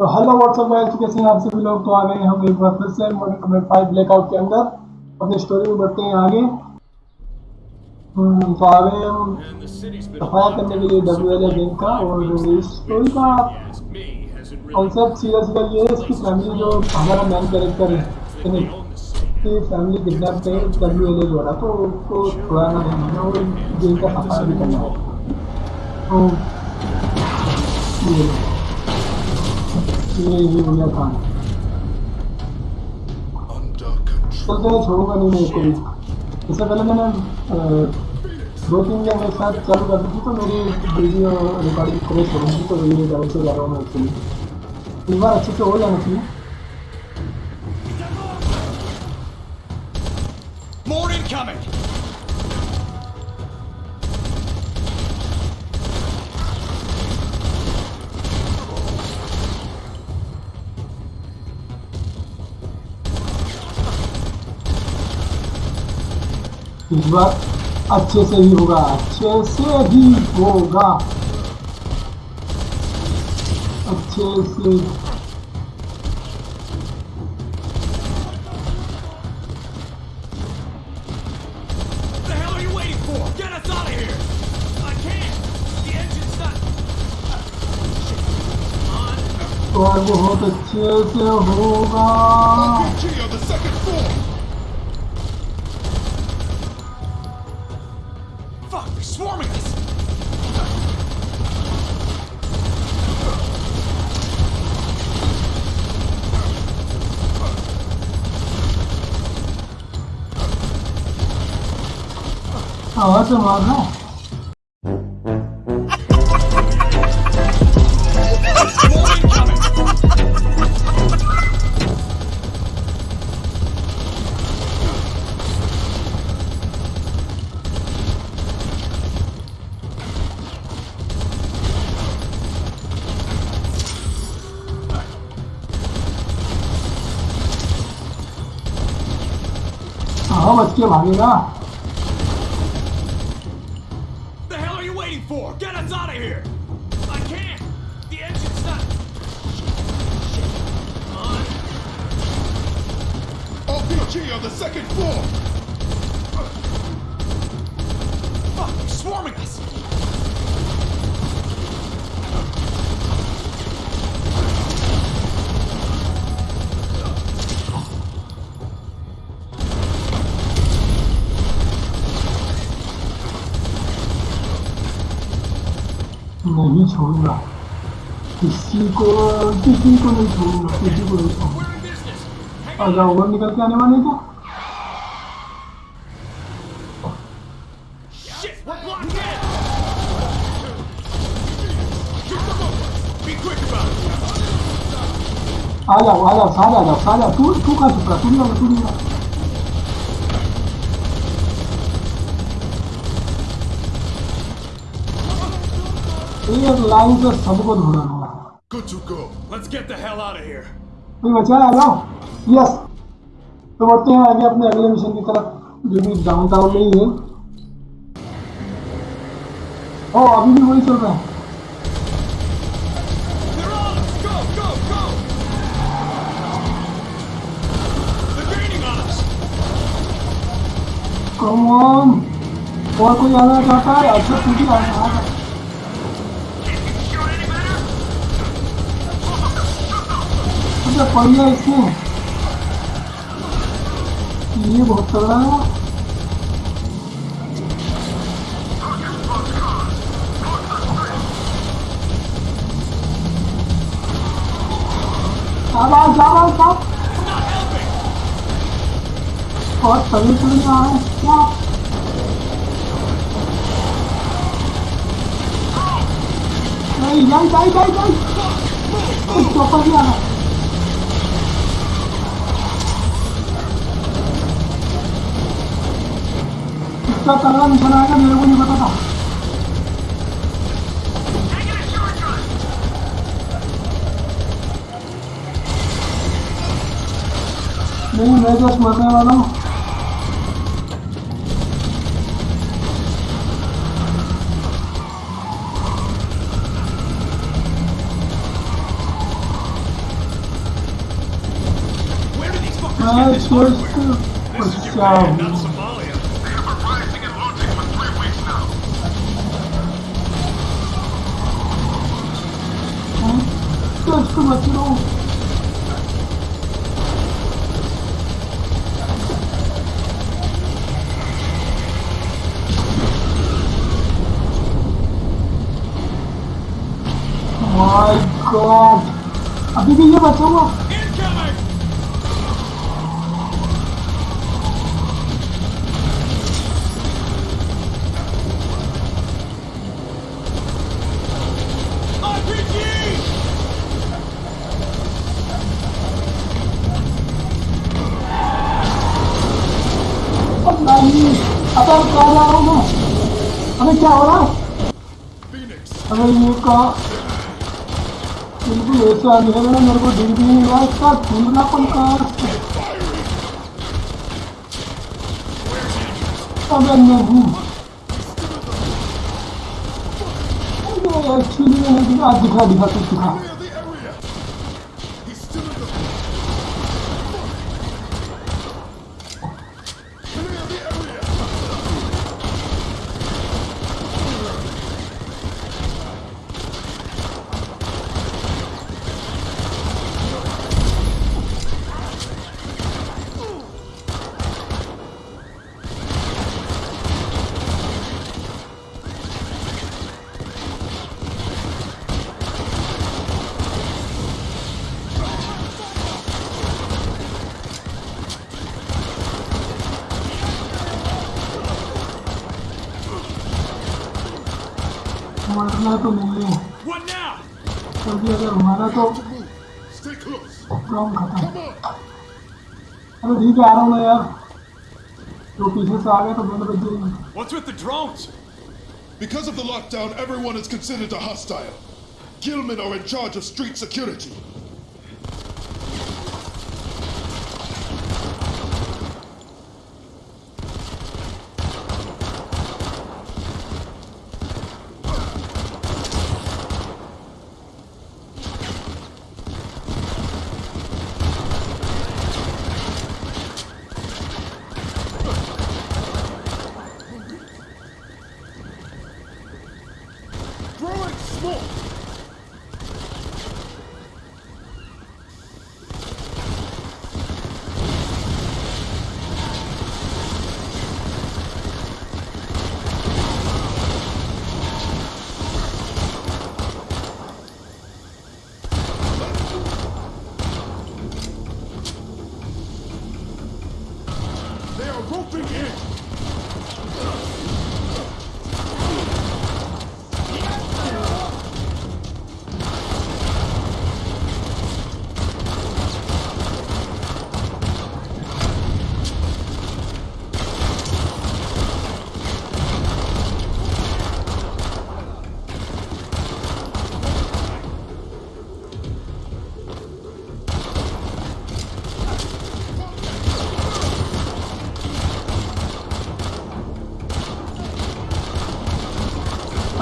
तो hello what's up guys कैसे हैं आप सभी लोग? तो आ गए हम एक बार फिर से मॉडर्न कमेंट फाइव ब्लैकआउट के अंदर। अपनी स्टोरी में बढ़ते हैं आगे। हम्म, तो आ गए हम सफाया करने के लिए डब्ल्यू एल गेम का और इस स्टोरी का कॉन्सेप्ट सीधा सीधा ये है इसकी फैमिली जो हमारा मेन कैरेक्टर है की फैमिली किडनैप है डब्ल्यू एल द्वारा तो उसको छुड़ाना नहीं है और गेम का सफाया भी करना है। तो ये। ये ये हो control. छोड़ूँगा नहीं मैं इससे पहले मैंने दो तीन जन एक साथ चालू कर दी थी तो मेरी वीडियो रिकॉर्डिंग क्रैश हो तो वीडियो ज़्यादा से जा रहा हूँ मैं बार अच्छे से हो जाना चाहिए इस बार अच्छे से ही होगा अच्छे से ही होगा अच्छे से. और बहुत अच्छे से होगा swarming us! Oh, that's a lot of 좀 아니라 The hell are you waiting for? Get us out of here! I can't! The engine's not... Shit. Shit. Come on. RPG on the second floor! नहीं छोड़ूँगा किसी को किसी को नहीं छोड़ूँगा किसी को नहीं छोड़ूँगा जाओ और निकल के आने वाले क्या! आ जाओ आ जाओ सारे आ जाओ आ तू तू कहाँ रहा तू नहीं तू नहीं लाइन से सबको ढूंढना है Good to go. Let's get the hell out of here. कोई बचा है आ जाओ तो बढ़ते हैं आगे अपने अगले मिशन की तरफ़ जो कि डाउनटाउन में ही है। ओ अभी भी वही चल रहा है। On on! कम ऑन और कोई आना चाहता है? अच्छा तू भी आना आ जा। अच्छा बढ़िया इसमें ये बहुत तगड़ा है। आवाज़ आवाज़ तभी चल रहा है। क्या? नहीं जाई जाई जाई जाई चौपर भी आना। cargando con la gana de buena patata. Ven, no hay dos más nada, ¿no? Ah, it's worse. Pues, ah, no. My god अभी भी ये बचा हुआ Incoming! RPG! अब नहीं अब अब बिल्कुल ऐसा अंधेरे में मेरे को दिख भी नहीं रहा इसका धुंधलापन कहाँ है? अबे नहीं एक्चुअली मैंने दिखा दिखा दिखा कुछ दिखा मरना तो नहीं है What now? क्योंकि अगर हमारा तो Stay close. काम खत्म Come on. अरे ठीक है आ रहा हूँ मैं यार तो पीछे से आ गया तो बंद बज जाएगी What's with the drones? Because of the lockdown, everyone is considered a hostile. Gilman are in charge of street security.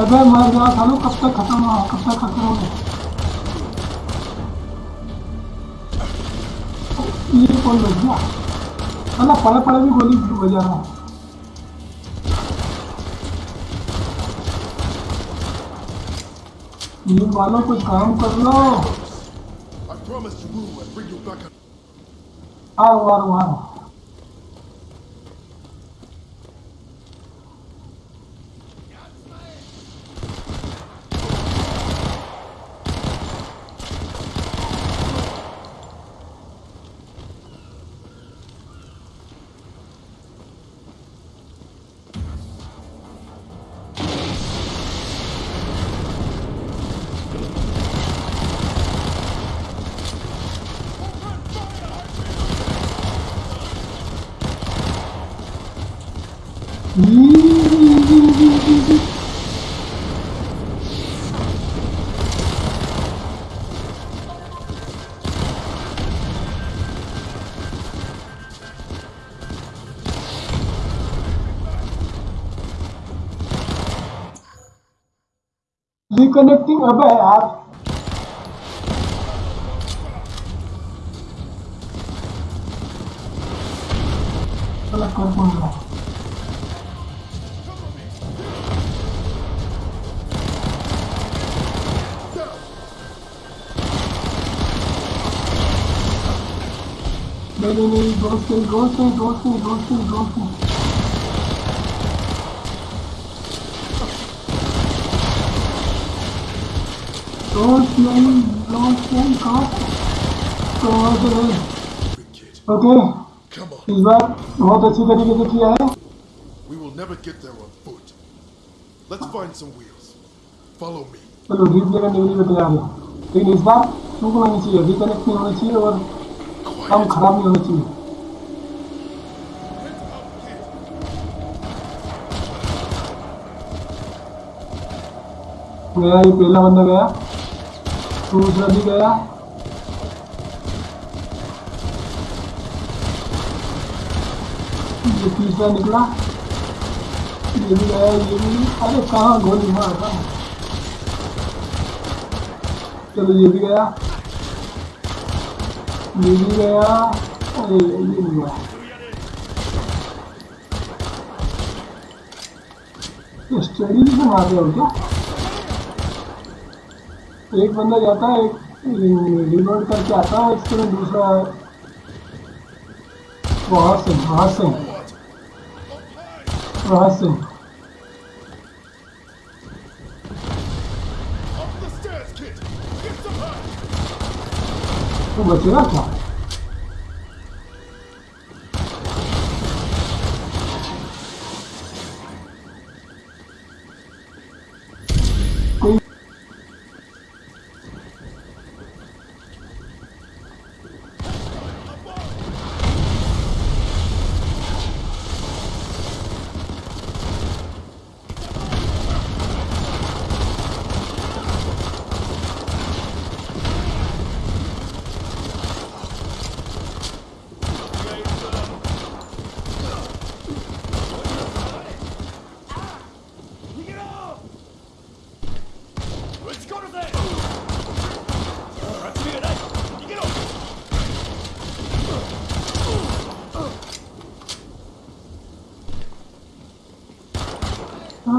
अबे मर गया सालू कब तक खत्म हुआ कब तक खत्म होगा ये कौन बच गया मतलब पड़े पड़े भी गोली बजा रहा है। ये मानो कुछ काम कर लो। I promise to आ रहा हूँ, आ रहा आ रहा। रिकनेक्टिंग अबे यार साला कर कौन नहीं दोस्त नहीं दोस्त नहीं दोस्त नहीं दोस्त नहीं दोस्त नहीं दोस्त नहीं कहाँ कहाँ से नहीं ओके इस बार बहुत अच्छी तरीके से किया है We will never get there on foot. Let's find some wheels. Follow me. चलो ड्रीप जगह निकली में तैयार है लेकिन इस बार टूटना नहीं चाहिए रिकनेक्ट नहीं होना चाहिए और काम खराब नहीं होना चाहिए गया ये पहला बंदा गया दूसरा भी गया ये तीसरा निकला ये भी गया ये भी अरे कहाँ गोली मार चलो ये भी गया स्टडी बना रहे हो क्या एक बंदा जाता है, एक रिलोड करके आता है, इसके बाद दूसरा वहाँ से वहाँ से। वहाँ से। तो बचेगा क्या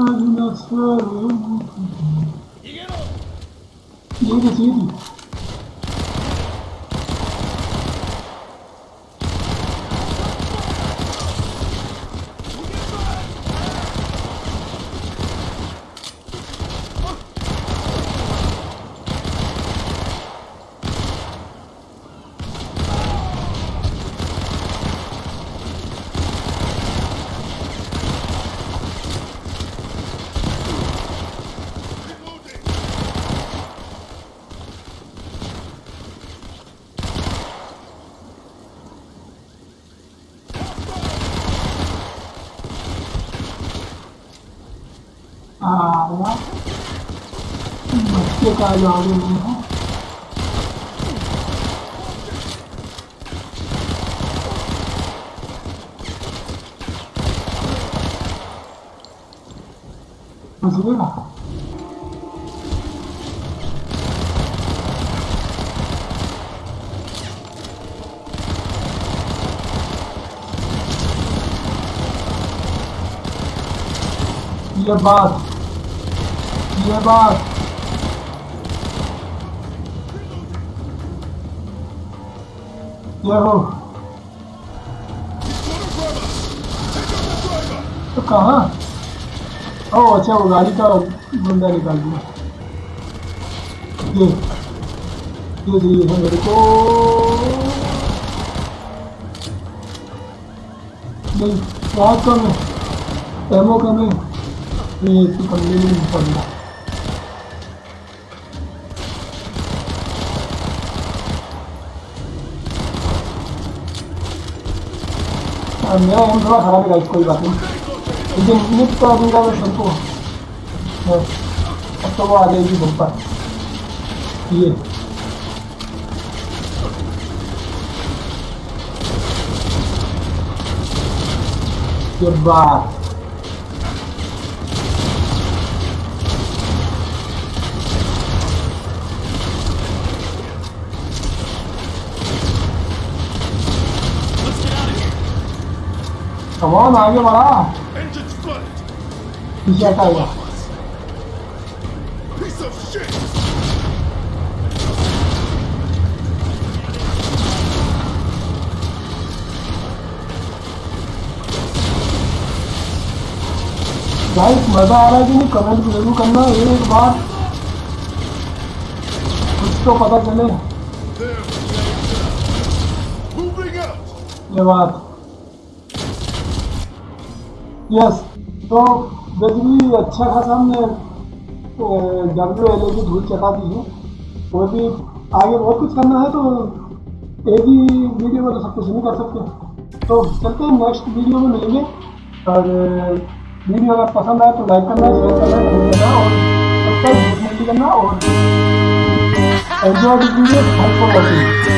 Ah, no, no, no, no, no, no, no, no, का जवाब नहीं है समझिएगा ये बात ये बात हो तो कहाँ ओ अच्छा वो गाड़ी का बंदा निकाल दिया ये ये चाहिए है मेरे को नहीं बहुत कम है एमओ कम है ये इसकी पल्ले नहीं पड़ मेरा एम थोड़ा खराब है गाइस कोई बात नहीं लेकिन निक तो अभी का सबको हाँ, अब तो वो आ जाएगी बम्पर ये ये बात Let's get out of here. कमान आगे बढ़ा. पीछे of shit. गाइस मज़ा आ रहा है कि नहीं कमेंट ज़रूर करना एक बार कुछ तो पता चले. ये बात यस तो बेसिकली अच्छा खासा हमने डब्ल्यू एल ए की धूल चटा दी है। और भी आगे बहुत कुछ करना है तो एक ही वीडियो में तो सब कुछ नहीं कर सकते। तो चलते हैं नेक्स्ट वीडियो में मिलेंगे। और वीडियो अगर पसंद आए तो लाइक करना शेयर करना और सब्सक्राइब करना और एंजॉय वीडियो फॉर वॉचिंग